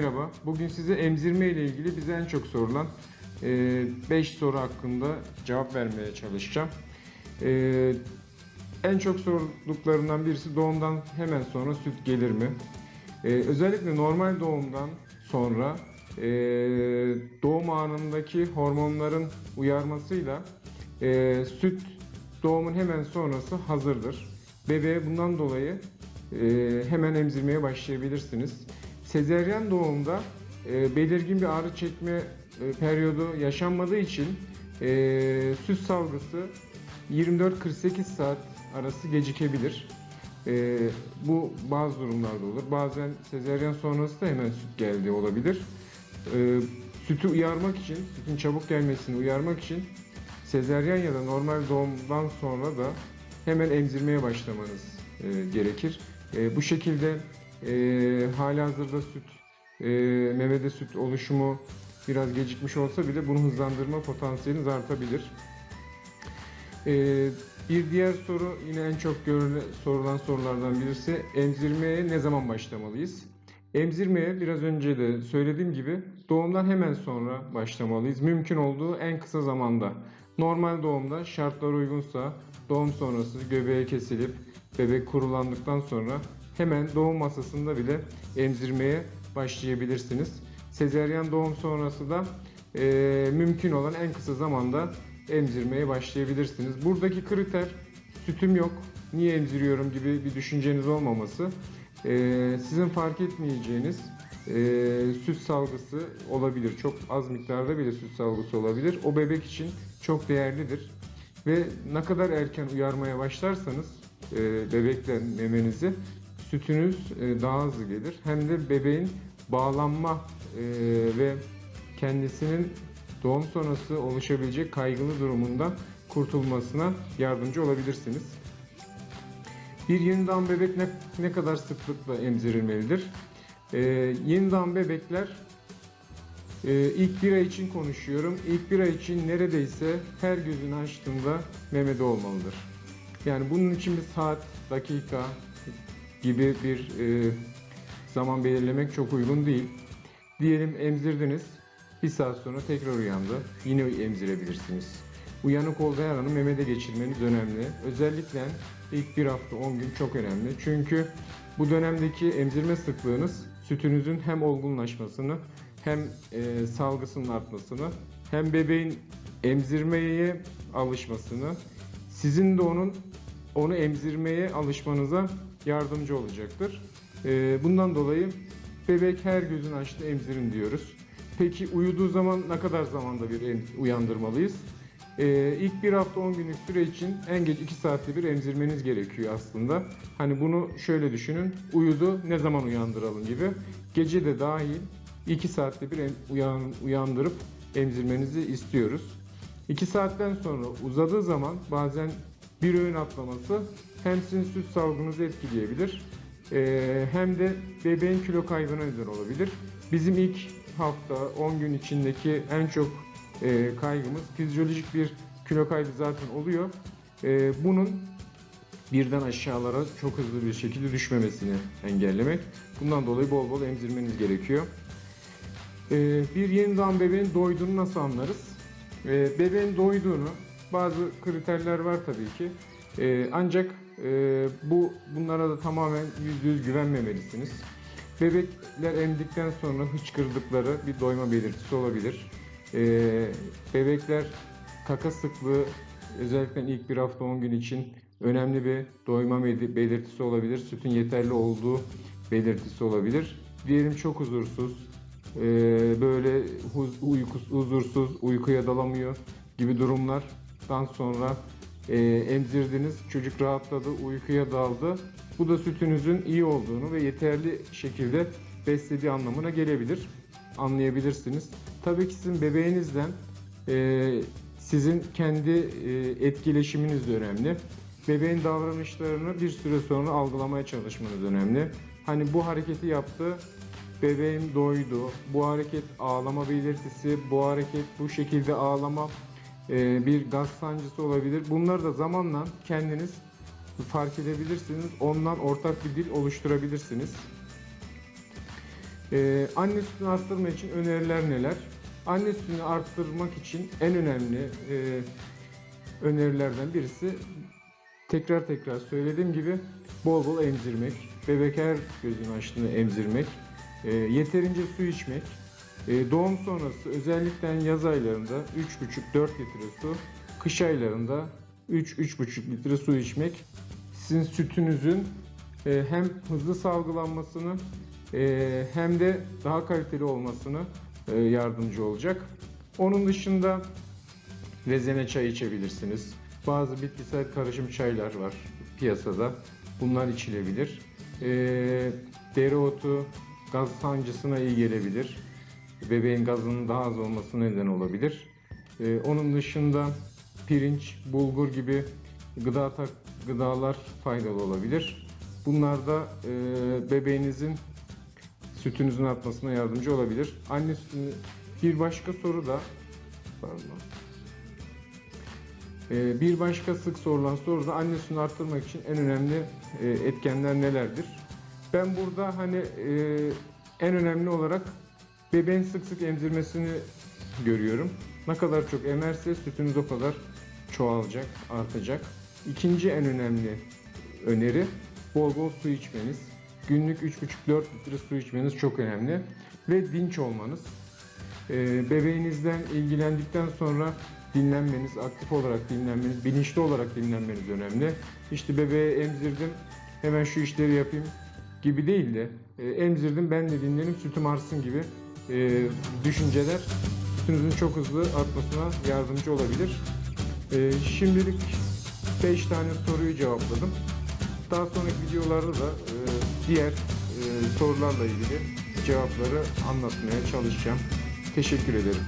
Merhaba. Bugün size emzirme ile ilgili bize en çok sorulan 5 soru hakkında cevap vermeye çalışacağım. E, en çok sorduklarından birisi doğumdan hemen sonra süt gelir mi? E, özellikle normal doğumdan sonra e, doğum anındaki hormonların uyarmasıyla e, süt doğumun hemen sonrası hazırdır. Bebeğe bundan dolayı e, hemen emzirmeye başlayabilirsiniz. Sezeryen doğumda e, belirgin bir ağrı çekme e, periyodu yaşanmadığı için e, süt salgısı 24-48 saat arası gecikebilir. E, bu bazı durumlarda olur. Bazen sezeryen sonrası da hemen süt geldiği olabilir. E, sütü uyarmak için, sütün çabuk gelmesini uyarmak için sezeryen ya da normal doğumdan sonra da hemen emzirmeye başlamanız e, gerekir. E, bu şekilde e, hali hazırda süt, e, memede süt oluşumu biraz gecikmiş olsa bile bunu hızlandırma potansiyeliniz artabilir. E, bir diğer soru yine en çok görülen, sorulan sorulardan birisi emzirmeye ne zaman başlamalıyız? Emzirmeye biraz önce de söylediğim gibi doğumdan hemen sonra başlamalıyız. Mümkün olduğu en kısa zamanda. Normal doğumda şartlar uygunsa doğum sonrası göbeğe kesilip bebek kurulandıktan sonra hemen doğum masasında bile emzirmeye başlayabilirsiniz. Sezeryan doğum sonrası da e, mümkün olan en kısa zamanda emzirmeye başlayabilirsiniz. Buradaki kriter sütüm yok, niye emziriyorum gibi bir düşünceniz olmaması. E, sizin fark etmeyeceğiniz e, süt salgısı olabilir. Çok az miktarda bile süt salgısı olabilir. O bebek için çok değerlidir. Ve ne kadar erken uyarmaya başlarsanız e, bebekle memenizi sütünüz e, daha hızlı gelir. Hem de bebeğin bağlanma e, ve kendisinin doğum sonrası oluşabilecek kaygılı durumundan kurtulmasına yardımcı olabilirsiniz. Bir yeni doğan bebek ne, ne kadar sıklıkla emzirilmelidir? E, yeni doğan bebekler e, ilk bir ay için konuşuyorum. İlk bir ay için neredeyse her gözünü açtığında memede olmalıdır. Yani bunun için bir saat, dakika gibi bir e, zaman belirlemek çok uygun değil. Diyelim emzirdiniz, bir saat sonra tekrar uyandı. Yine emzirebilirsiniz. Uyanık olduğu her anı memede geçirmeniz önemli. Özellikle ilk bir hafta 10 gün çok önemli. Çünkü bu dönemdeki emzirme sıklığınız sütünüzün hem olgunlaşmasını hem e, salgısının artmasını hem bebeğin emzirmeye alışmasını sizin de onun onu emzirmeye alışmanıza yardımcı olacaktır. E, bundan dolayı bebek her gözün açtı emzirin diyoruz. Peki uyuduğu zaman ne kadar zamanda bir uyandırmalıyız? Ee, ilk bir hafta 10 günlük süre için en geç 2 saatte bir emzirmeniz gerekiyor aslında. Hani bunu şöyle düşünün. Uyudu ne zaman uyandıralım gibi. Gece de dahil 2 saatte bir uyandırıp emzirmenizi istiyoruz. 2 saatten sonra uzadığı zaman bazen bir öğün atlaması hem sizin süt salgınızı etkileyebilir ee, hem de bebeğin kilo kaybına neden olabilir. Bizim ilk hafta 10 gün içindeki en çok e, kaygımız fizyolojik bir kilo kaybı zaten oluyor. E, bunun birden aşağılara çok hızlı bir şekilde düşmemesini engellemek. Bundan dolayı bol bol emzirmeniz gerekiyor. E, bir yeni doğan bebeğin doyduğunu nasıl anlarız? E, bebeğin doyduğunu bazı kriterler var tabii ki. E, ancak e, bu bunlara da tamamen %100 güvenmemelisiniz. Bebekler emdikten sonra hıçkırdıkları bir doyma belirtisi olabilir. Ee, bebekler kaka sıklığı özellikle ilk bir hafta 10 gün için önemli bir doyma bel- belirtisi olabilir. Sütün yeterli olduğu belirtisi olabilir. Diyelim çok huzursuz, ee, böyle huz, uykus, huzursuz, uykuya dalamıyor gibi durumlardan sonra e, emzirdiniz, çocuk rahatladı, uykuya daldı. Bu da sütünüzün iyi olduğunu ve yeterli şekilde beslediği anlamına gelebilir. Anlayabilirsiniz. Tabii ki sizin bebeğinizden e, sizin kendi e, etkileşiminiz de önemli. Bebeğin davranışlarını bir süre sonra algılamaya çalışmanız önemli. Hani bu hareketi yaptı, bebeğim doydu, bu hareket ağlama belirtisi, bu hareket bu şekilde ağlama bir gaz sancısı olabilir. Bunları da zamanla kendiniz fark edebilirsiniz. Ondan ortak bir dil oluşturabilirsiniz. Ee, anne sütünü arttırmak için öneriler neler? Anne sütünü arttırmak için en önemli e, önerilerden birisi tekrar tekrar söylediğim gibi bol bol emzirmek, bebek her gözünü açtığında emzirmek, e, yeterince su içmek, e, doğum sonrası özellikle yaz aylarında 3,5-4 litre su, kış aylarında 3-3,5 litre su içmek sizin sütünüzün e, hem hızlı salgılanmasını e, hem de daha kaliteli olmasını yardımcı olacak. Onun dışında rezene çay içebilirsiniz. Bazı bitkisel karışım çaylar var piyasada. Bunlar içilebilir. Dereotu gaz sancısına iyi gelebilir. Bebeğin gazının daha az olması neden olabilir. E, onun dışında pirinç, bulgur gibi gıda tak, gıdalar faydalı olabilir. Bunlar da e, bebeğinizin sütünüzün artmasına yardımcı olabilir. Anne sütünü bir başka soru da pardon. Ee, bir başka sık sorulan soru da anne sütünü arttırmak için en önemli e, etkenler nelerdir? Ben burada hani e, en önemli olarak bebeğin sık sık emzirmesini görüyorum. Ne kadar çok emerse sütünüz o kadar çoğalacak, artacak. İkinci en önemli öneri bol bol su içmeniz. Günlük 3,5-4 litre su içmeniz çok önemli. Ve dinç olmanız. Ee, bebeğinizden ilgilendikten sonra dinlenmeniz, aktif olarak dinlenmeniz, bilinçli olarak dinlenmeniz önemli. İşte bebeğe emzirdim, hemen şu işleri yapayım gibi değil de e, emzirdim ben de dinlenip sütüm artsın gibi e, düşünceler sütünüzün çok hızlı artmasına yardımcı olabilir. E, şimdilik 5 tane soruyu cevapladım. Daha sonraki videolarda da e, diğer e, sorularla ilgili cevapları anlatmaya çalışacağım. Teşekkür ederim.